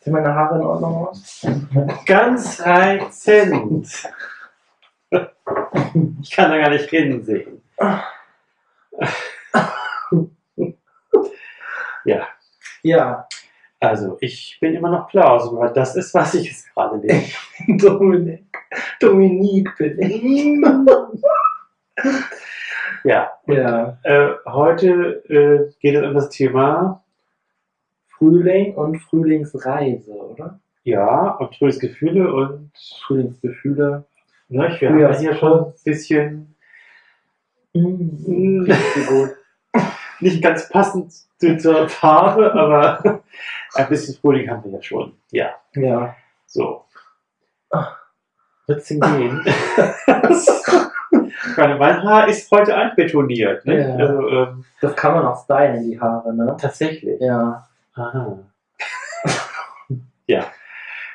Sehen meine Haare in Ordnung aus? Ganz reizend. Ich kann da gar nicht hinsehen. Ja, Ja, also ich bin immer noch Klaus, aber das ist, was ich jetzt gerade bin. Dominik. Dominique bin ich. Ja, Ja, äh, heute äh, geht es um das Thema, Frühling und Frühlingsreise, oder? ja, und Frühlingsgefühle und Frühlingsgefühle. ne, wir haben ja hier schon ein bisschen Mm, nicht ganz passend zu- zur Farbe, aber ein bisschen Frühling haben wir ja schon. Ja, Ja. so. Wird's denn gehen? Meine, mein Haar ist heute einbetoniert. Ne? Ja. Also, ähm, Das kann man auch stylen, die Haare, ne? tatsächlich. Ja. Aha. ja.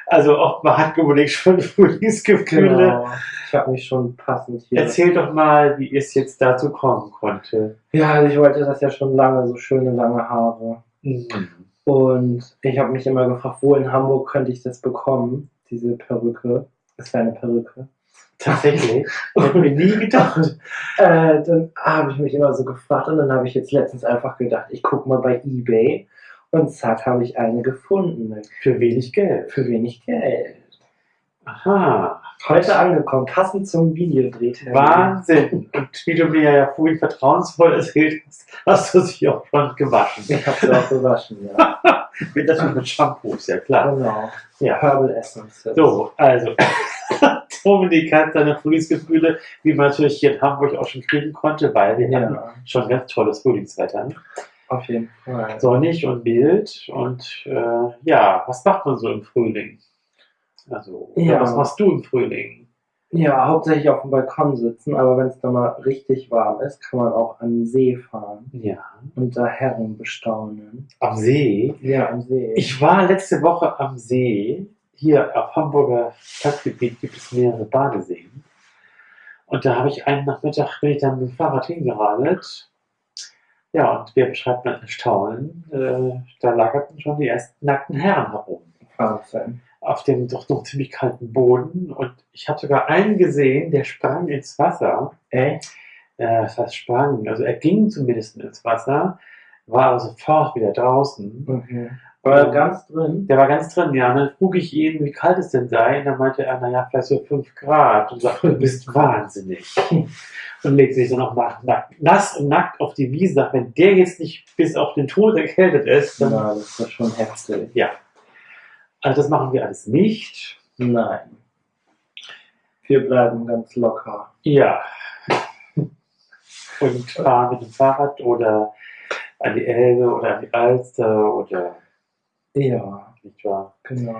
Also auch man hat unbedingt schon Frühlingsgefühle. Genau. Ich habe mich schon passend hier. Erzähl doch mal, wie es jetzt dazu kommen konnte. Ja, also ich wollte das ja schon lange, so schöne lange Haare. Mhm. Und ich habe mich immer gefragt, wo in Hamburg könnte ich das bekommen, diese Perücke. Das ist eine Perücke. Tatsächlich. Hätte mir nie gedacht. Äh, dann habe ich mich immer so gefragt und dann habe ich jetzt letztens einfach gedacht, ich gucke mal bei Ebay und zack, habe ich eine gefunden. Für wenig Geld. Für wenig Geld. Aha. Heute angekommen, passend zum Videodrehtermin. Wahnsinn. Und wie du mir ja vorhin vertrauensvoll erzählt hast, hast du sie auch schon gewaschen. Ich habe sie auch gewaschen, ja. Mit natürlich mit Shampoo, ist ja klar. genau. Ja. Herbal Essence. So, also. Dominik hat seine Frühlingsgefühle, wie man natürlich hier in Hamburg auch schon kriegen konnte, weil wir hatten Ja, schon ganz tolles Frühlingswetter. auf jeden Fall. Sonnig und mild. Und äh, ja, was macht man so im Frühling? Also, Ja. was machst du im Frühling? Ja, hauptsächlich auf dem Balkon sitzen, aber wenn es dann mal richtig warm ist, kann man auch an den See fahren Ja, und da Herren bestaunen. am See. Ja, am See. Ich war letzte Woche am See. Hier auf Hamburger Stadtgebiet gibt es mehrere Badeseen. Und da habe ich einen Nachmittag, bin ich dann mit dem Fahrrad hingeradelt. Ja, und wer beschreibt mein Erstaunen? Äh, da lagerten schon die ersten nackten Herren herum. Wahnsinn. Auf dem doch noch ziemlich kalten Boden. Und ich habe sogar einen gesehen, der sprang ins Wasser. Echt? Äh, heißt sprang, also er ging zumindest ins Wasser, war aber sofort wieder draußen. Okay. War ganz drin? Der war ganz drin, ja. Und dann frug ich ihn, wie kalt es denn sei. Und dann meinte er, naja, vielleicht so 5 Grad. Und sagte, du bist wahnsinnig. Und legte sich dann auch nach, nackt, nass und nackt auf die Wiese. Sagt, wenn der jetzt nicht bis auf den Tod erkältet ist, dann. Ja, das ist schon heftig. Also das machen wir alles nicht. Nein. Wir bleiben ganz locker. Ja. Und fahren mit dem Fahrrad oder an die Elbe oder an die Alster oder Ja, nicht wahr? genau.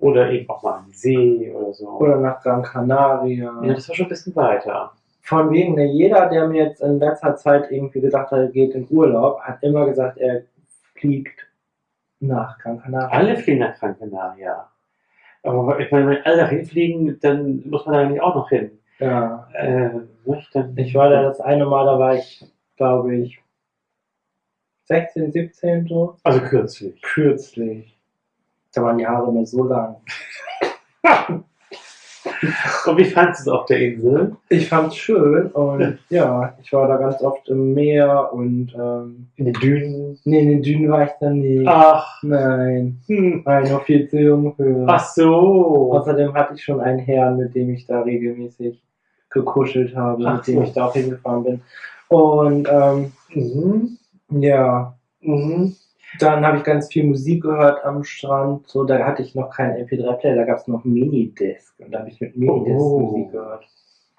Oder eben auch mal an die See oder so. Oder nach Gran Canaria. ja, das war schon ein bisschen weiter. Von wegen, ne, jeder, der mir jetzt in letzter Zeit irgendwie gesagt hat, er geht in Urlaub, hat immer gesagt, er fliegt nach Gran Canaria. Alle fliegen nach Gran Canaria. Aber ich meine, wenn alle hinfliegen, dann muss man da nicht auch noch hin. Ja. Äh? Dann, Ich war da das eine Mal, da war ich, glaube ich, 16, 17 so. Also kürzlich. Kürzlich. Da waren die Haare mir so lang. Und wie fandest du es auf der Insel? Ich fand's schön und ja, ich war da ganz oft im Meer und ähm, In den Dünen? nee, in den Dünen war ich dann nicht. Ach, Nein, hm. war ich noch viel zu jung für. ach so. Außerdem hatte ich schon einen Herrn, mit dem ich da regelmäßig gekuschelt habe, Ach mit dem so. ich da auch hingefahren bin. Und ähm, Mhm. Ja, Mhm. dann habe ich ganz viel Musik gehört am Strand. So, da hatte ich noch keinen MP3-Player, da gab es noch Minidisc. Und da habe ich mit Minidisc Oh. Musik gehört.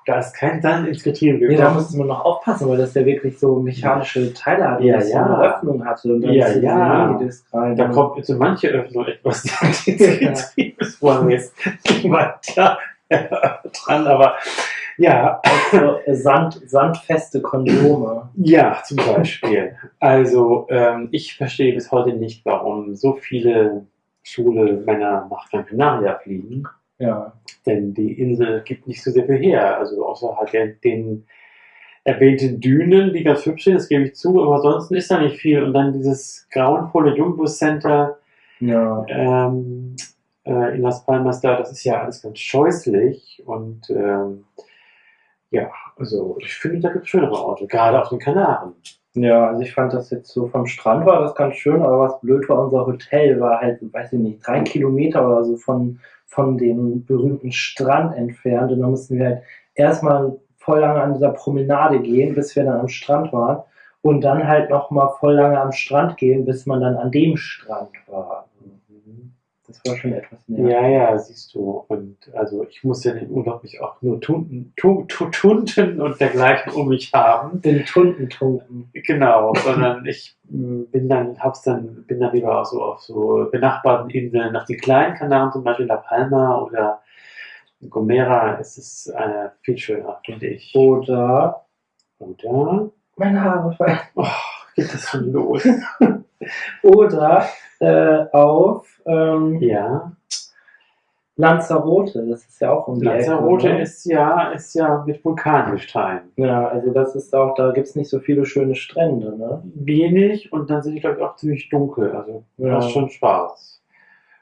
Da ist kein Sand ins Getriebe Nee, da gekommen. musste man noch aufpassen, weil das ja wirklich so mechanische Teile hatte, Ja, das so Ja. eine Öffnung hatte. Und dann Ja, ist ja. Minidisc rein. da kommt jetzt so manche Öffnung etwas ins Getriebe. Das wollen wir jetzt niemand da dran, aber ja, so Sand, sandfeste Kondome. Ja, zum Beispiel. Also, ähm, ich verstehe bis heute nicht, warum so viele schwule Männer nach Gran Canaria fliegen. Ja. Denn die Insel gibt nicht so sehr viel her. Also, außer halt den, den erwähnten Dünen, die ganz hübsch sind, das gebe ich zu, aber ansonsten ist da nicht viel. Und dann dieses grauenvolle Jumbo Center Ja. ähm, äh, in Las Palmas da, das ist ja alles ganz scheußlich. Und ähm, ja, also ich finde, da gibt es schönere Orte, gerade auf den Kanaren. Ja, also ich fand das jetzt so vom Strand war das ganz schön, aber was blöd war, unser Hotel war halt, weiß ich nicht, drei Kilometer oder so von, von dem berühmten Strand entfernt. Und dann mussten wir halt erstmal voll lange an dieser Promenade gehen, bis wir dann am Strand waren. Und dann halt nochmal voll lange am Strand gehen, bis man dann an dem Strand war. Das war schon etwas nervig. Ja, ja, siehst du. Und also ich muss ja den Urlaub nicht auch nur Tunden, tu, tu, Tunden und dergleichen um mich haben. Den Tunden tunken. Genau, sondern ich mh, bin dann, hab's dann, bin dann lieber auch so auf so benachbarten Inseln, nach den kleinen Kanaren, zum Beispiel La Palma oder Gomera, ist es äh, viel schöner, finde ich. Oder Oder? meine Haare fallen. Oh, geht das schon los? Oder äh, auf ähm, ja. Lanzarote, das ist ja auch um die Lanzarote Ecke, ne? ist ja, ist ja mit Vulkangestein. Ja, also das ist auch, da gibt es nicht so viele schöne Strände, ne? Wenig und dann sind die, glaube ich, auch ziemlich dunkel. Also Ja. das ist schon Spaß.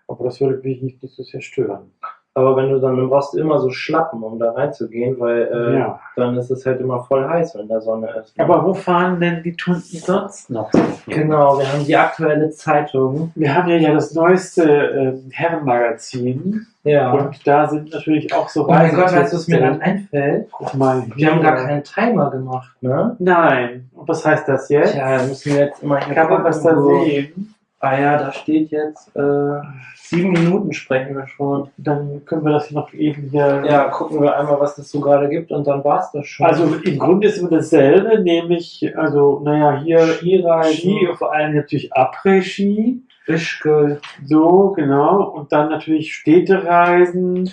Aber das würde mich nicht, nicht so sehr stören. Aber wenn du dann, dann brauchst du immer so Schlappen, um da reinzugehen, weil äh, ja. dann ist es halt immer voll heiß, wenn da Sonne ist. Aber wo fahren denn die Tunden sonst noch? Genau, wir haben die aktuelle Zeitung. Wir haben ja, ja das neueste ähm, Herrenmagazin Ja. und da sind natürlich auch so oh mein Gott, weißt du, was mir dann einfällt? Guck mal. Wir haben gar keinen Timer gemacht, ne? Nein. Und was heißt das jetzt? Da müssen wir jetzt immer hier Kann man was da sehen? Ah ja, da steht jetzt äh, sieben Minuten sprechen wir schon. Dann können wir das noch eben hier. Ja, gucken wir einmal, was es so gerade gibt und dann war's das schon. Also im Grunde ist immer dasselbe, nämlich, also, naja, hier Skireisen. Ski, vor allem natürlich Après-Ski, Ischgl. so, genau, und dann natürlich Städtereisen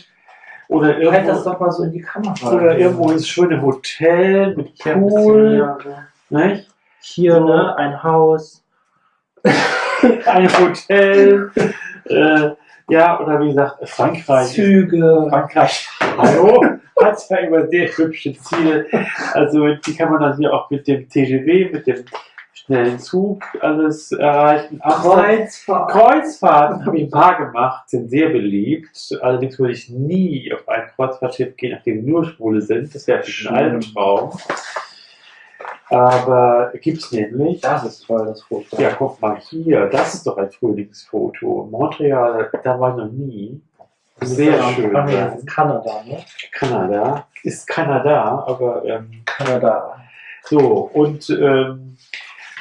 oder Halt das irgendwo, doch mal so in die Kamera. oder irgendwo ins schöne Hotel mit Pool, nicht? Hier, ne, ein Haus. ein Hotel, äh, ja, oder wie gesagt, Frankreich. Züge. Frankreich, hallo, hat ja immer sehr hübsche Ziele. Also die kann man dann hier auch mit dem TGW, mit dem schnellen Zug alles erreichen. Kreuzfahrt. Kreuzfahrten habe ich ein paar gemacht, sind sehr beliebt. Allerdings würde ich nie auf ein Kreuzfahrtschiff gehen, nachdem nur Schwule sind. Das wäre ein. Albtraum. Aber gibt's nämlich. Das ist toll, das Foto. Ja, guck mal hier, das ist doch ein Frühlingsfoto. Montreal, da war ich noch nie. Sehr ja- schön. Ach nee, das ist Kanada, ne? Kanada. Ist Kanada, aber ähm, Kanada. so. Und ähm,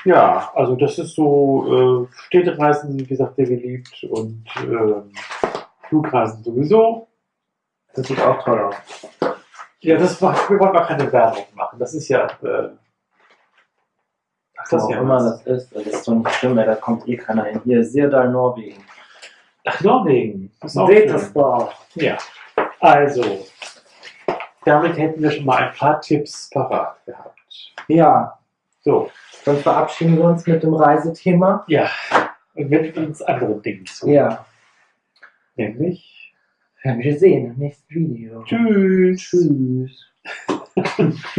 ja, also das ist so, äh, Städtereisen sind wie gesagt sehr beliebt und ähm, Flugreisen sowieso. Das sieht auch toll aus. Ja, das macht, wir wollen mal keine Werbung machen. Das ist ja, äh, Das auch ja immer was. das ist, das ist so nicht schlimm, da kommt eh keiner hin. Hier, Sirdal, Norwegen. ach, Norwegen. Das ist auch Seht das doch. Ja, also, damit hätten wir schon mal ein paar Tipps parat gehabt. Ja, So, dann verabschieden wir uns mit dem Reisethema. ja, und widmen uns anderen Dingen zu. Ja, Nämlich, werden wir sehen im nächsten Video. tschüss. Tschüss.